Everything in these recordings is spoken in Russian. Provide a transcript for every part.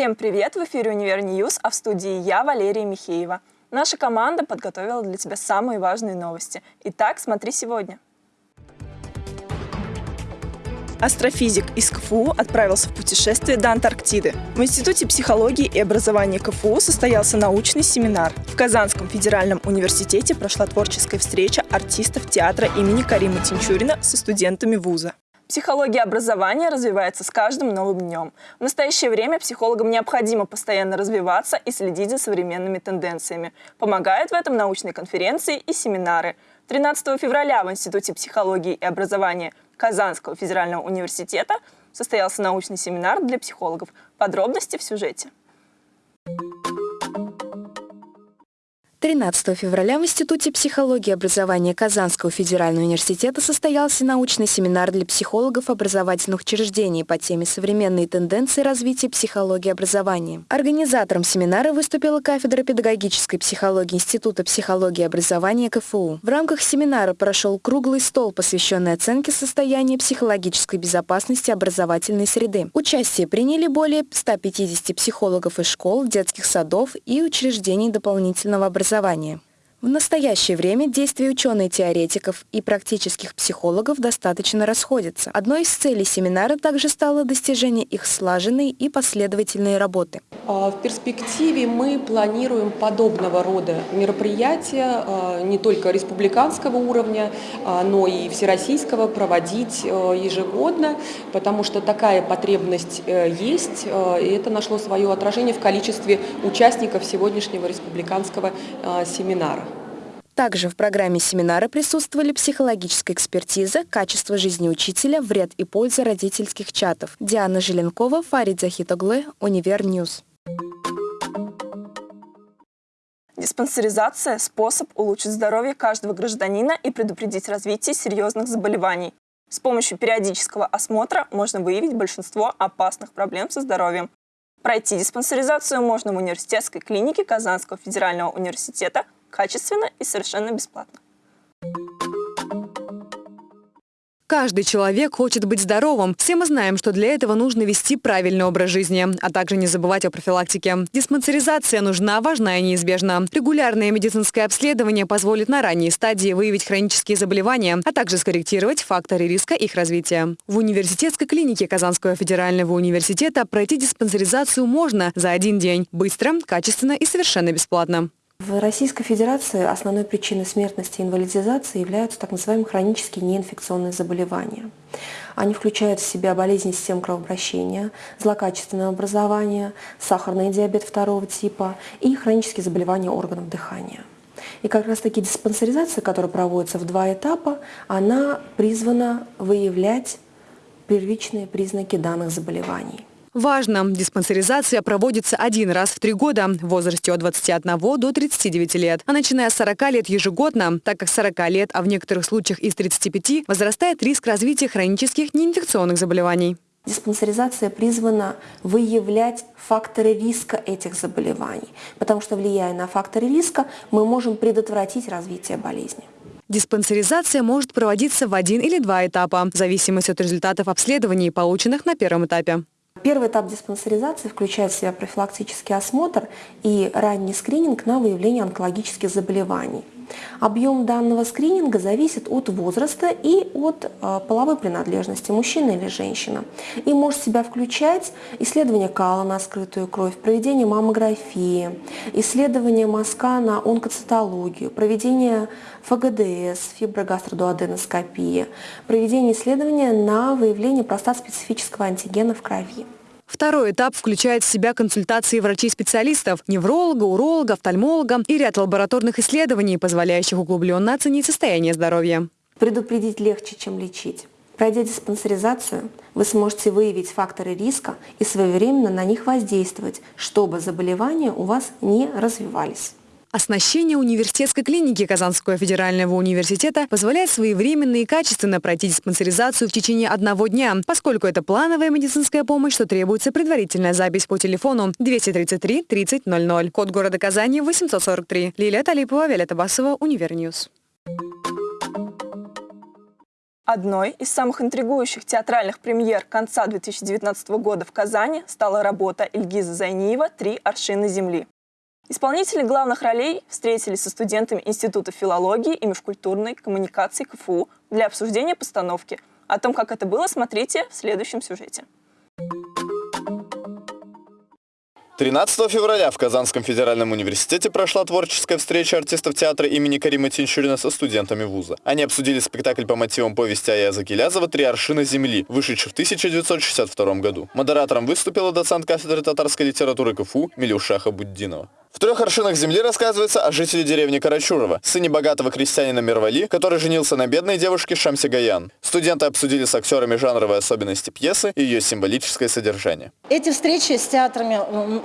Всем привет! В эфире «Univer News», а в студии я, Валерия Михеева. Наша команда подготовила для тебя самые важные новости. Итак, смотри сегодня. Астрофизик из КФУ отправился в путешествие до Антарктиды. В Институте психологии и образования КФУ состоялся научный семинар. В Казанском федеральном университете прошла творческая встреча артистов театра имени Карима Тинчурина со студентами вуза. Психология образования развивается с каждым новым днем. В настоящее время психологам необходимо постоянно развиваться и следить за современными тенденциями. Помогают в этом научные конференции и семинары. 13 февраля в Институте психологии и образования Казанского федерального университета состоялся научный семинар для психологов. Подробности в сюжете. 13 февраля в Институте психологии и образования Казанского федерального университета состоялся научный семинар для психологов образовательных учреждений по теме «Современные тенденции развития психологии образования». Организатором семинара выступила кафедра педагогической психологии Института психологии и образования КФУ. В рамках семинара прошел круглый стол, посвященный оценке состояния психологической безопасности образовательной среды. Участие приняли более 150 психологов из школ, детских садов и учреждений дополнительного образования образования. В настоящее время действия ученых-теоретиков и практических психологов достаточно расходятся. Одной из целей семинара также стало достижение их слаженной и последовательной работы. А, в перспективе мы планируем подобного рода мероприятия а, не только республиканского уровня, а, но и всероссийского проводить ежегодно, потому что такая потребность э, есть, и это нашло свое отражение в количестве участников сегодняшнего республиканского семинара. Также в программе семинара присутствовали психологическая экспертиза «Качество жизни учителя. Вред и польза родительских чатов». Диана Желенкова, Фарид Захитоглы, Univer News. Диспансеризация – способ улучшить здоровье каждого гражданина и предупредить развитие серьезных заболеваний. С помощью периодического осмотра можно выявить большинство опасных проблем со здоровьем. Пройти диспансеризацию можно в университетской клинике Казанского федерального университета качественно и совершенно бесплатно. Каждый человек хочет быть здоровым. Все мы знаем, что для этого нужно вести правильный образ жизни, а также не забывать о профилактике. Диспансеризация нужна, важна и неизбежна. Регулярное медицинское обследование позволит на ранней стадии выявить хронические заболевания, а также скорректировать факторы риска их развития. В университетской клинике Казанского федерального университета пройти диспансеризацию можно за один день. Быстро, качественно и совершенно бесплатно. В Российской Федерации основной причиной смертности и инвалидизации являются так называемые хронические неинфекционные заболевания. Они включают в себя болезни систем кровообращения, злокачественное образование, сахарный диабет второго типа и хронические заболевания органов дыхания. И как раз таки диспансеризация, которая проводится в два этапа, она призвана выявлять первичные признаки данных заболеваний. Важно! Диспансеризация проводится один раз в три года в возрасте от 21 до 39 лет, а начиная с 40 лет ежегодно, так как с 40 лет, а в некоторых случаях и с 35, возрастает риск развития хронических неинфекционных заболеваний. Диспансеризация призвана выявлять факторы риска этих заболеваний, потому что, влияя на факторы риска, мы можем предотвратить развитие болезни. Диспансеризация может проводиться в один или два этапа, в зависимости от результатов обследований, полученных на первом этапе. Первый этап диспансеризации включает в себя профилактический осмотр и ранний скрининг на выявление онкологических заболеваний. Объем данного скрининга зависит от возраста и от э, половой принадлежности, мужчина или женщина. И может себя включать исследование кала на скрытую кровь, проведение маммографии, исследование мазка на онкоцитологию, проведение ФГДС, фиброгастродуоденоскопии, проведение исследования на выявление простат-специфического антигена в крови. Второй этап включает в себя консультации врачей-специалистов, невролога, уролога, офтальмолога и ряд лабораторных исследований, позволяющих углубленно оценить состояние здоровья. Предупредить легче, чем лечить. Пройдя диспансеризацию, вы сможете выявить факторы риска и своевременно на них воздействовать, чтобы заболевания у вас не развивались. Оснащение университетской клиники Казанского федерального университета позволяет своевременно и качественно пройти диспансеризацию в течение одного дня. Поскольку это плановая медицинская помощь, то требуется предварительная запись по телефону 233 30 00. Код города Казани 843. Лилия Талипова, Виолетта Басова, Univer News. Одной из самых интригующих театральных премьер конца 2019 года в Казани стала работа Ильгиза Зайниева «Три аршины земли». Исполнители главных ролей встретились со студентами Института филологии и межкультурной коммуникации КФУ для обсуждения постановки. О том, как это было, смотрите в следующем сюжете. 13 февраля в Казанском федеральном университете прошла творческая встреча артистов театра имени Карима Тинчурина со студентами вуза. Они обсудили спектакль по мотивам повести Аяза Гилязова «Три аршина земли», вышедший в 1962 году. Модератором выступила доцент кафедры татарской литературы КФУ Милюшаха Буддинова. В трех аршинах земли рассказывается о жителе деревни Карачурова, сыне богатого крестьянина Мирвали, который женился на бедной девушке Шамси Гаян. Студенты обсудили с актерами жанровые особенности пьесы и ее символическое содержание. Эти встречи с театрами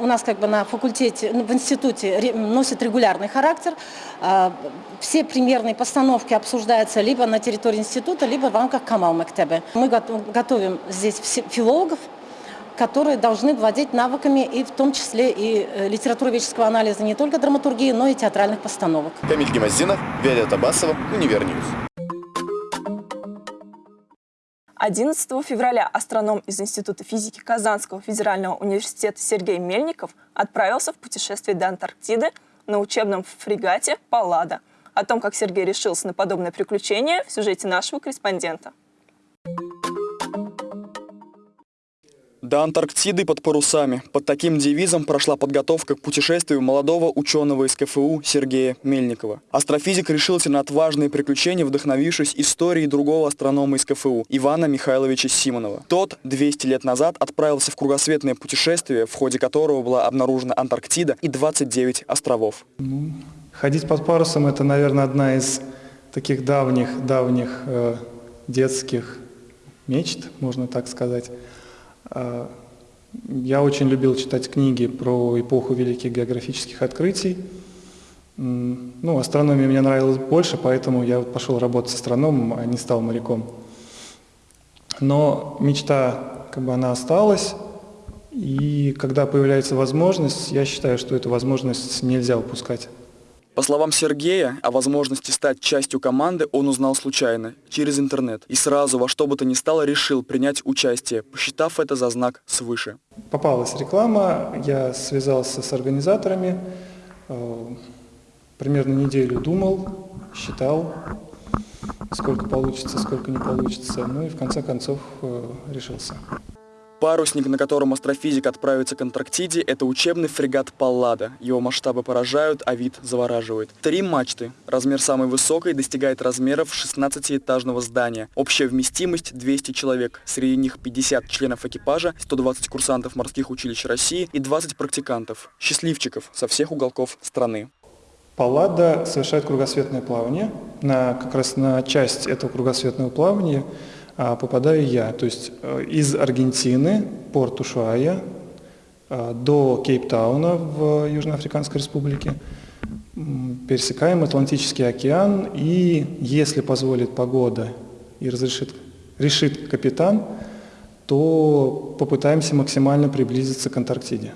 у нас как бы на факультете, в институте носят регулярный характер. А, все премьерные постановки обсуждаются либо на территории института, либо в рамках Камал Мәктәбе. Мы готовим здесь филологов, которые должны владеть навыками и в том числе и э, литературоведческого анализа не только драматургии, но и театральных постановок. Камиль Гемоздинов, Виолетта Басова, Univer News. 11 февраля астроном из Института физики Казанского федерального университета Сергей Мельников отправился в путешествие до Антарктиды на учебном фрегате «Паллада». О том, как Сергей решился на подобное приключение, в сюжете нашего корреспондента. До Антарктиды под парусами. Под таким девизом прошла подготовка к путешествию молодого ученого из КФУ Сергея Мельникова. Астрофизик решился на отважные приключения, вдохновившись историей другого астронома из КФУ Ивана Михайловича Симонова. Тот 200 лет назад отправился в кругосветное путешествие, в ходе которого была обнаружена Антарктида и 29 островов. Ну, ходить под парусом – это, наверное, одна из таких давних-давних э, детских мечт, можно так сказать. А, я очень любил читать книги про эпоху великих географических открытий. Ну, астрономия мне нравилась больше, поэтому я пошел работать с астрономом, а не стал моряком. Но мечта, как бы она осталась, и когда появляется возможность, я считаю, что эту возможность нельзя упускать. По словам Сергея, о возможности стать частью команды он узнал случайно, через интернет, и сразу во что бы то ни стало решил принять участие, посчитав это за знак свыше. Попалась реклама, я связался с организаторами, э, примерно неделю думал, считал, сколько получится, сколько не получится, ну и в конце концов э, решился. Парусник, на котором астрофизик отправится к Антарктиде, это учебный фрегат «Паллада». Его масштабы поражают, а вид завораживает. Три мачты. Размер самой высокой достигает размеров 16-этажного здания. Общая вместимость 200 человек. Среди них 50 членов экипажа, 120 курсантов морских училищ России и 20 практикантов. Счастливчиков со всех уголков страны. Паллада совершает кругосветное плавание. На, как раз на часть этого кругосветного плавания попадаю я. То есть э, из Аргентины, порт Ушуая, а, до Кейптауна в Южноафриканской республике, пересекаем Атлантический океан, и если позволит погода и разрешит, решит капитан, то попытаемся максимально приблизиться к Антарктиде.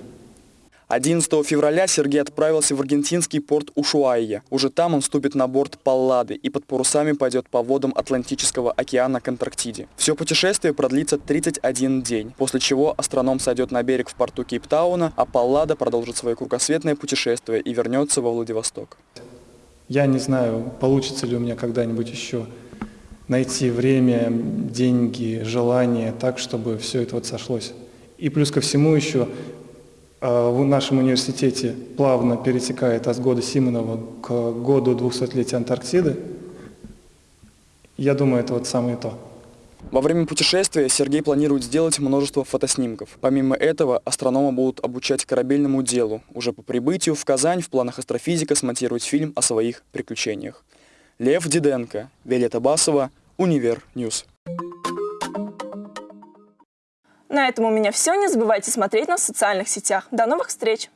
11 февраля Сергей отправился в аргентинский порт Ушуайя. Уже там он вступит на борт Паллады и под парусами пойдет по водам Атлантического океана к Антарктиде. Все путешествие продлится 31 день, после чего астроном сойдет на берег в порту Кейптауна, а Паллада продолжит свое кругосветное путешествие и вернется во Владивосток. Я не знаю, получится ли у меня когда-нибудь еще найти время, деньги, желание так, чтобы все это вот сошлось. И плюс ко всему еще в нашем университете плавно перетекает от года Симонова к году 200-летия Антарктиды. Я думаю, это вот самое то. Во время путешествия Сергей планирует сделать множество фотоснимков. Помимо этого, астрономы будут обучать корабельному делу. Уже по прибытию в Казань в планах астрофизика смонтировать фильм о своих приключениях. Лев Диденко, Виолетта Басова, Univer News. На этом у меня все. Не забывайте смотреть нас в социальных сетях. До новых встреч!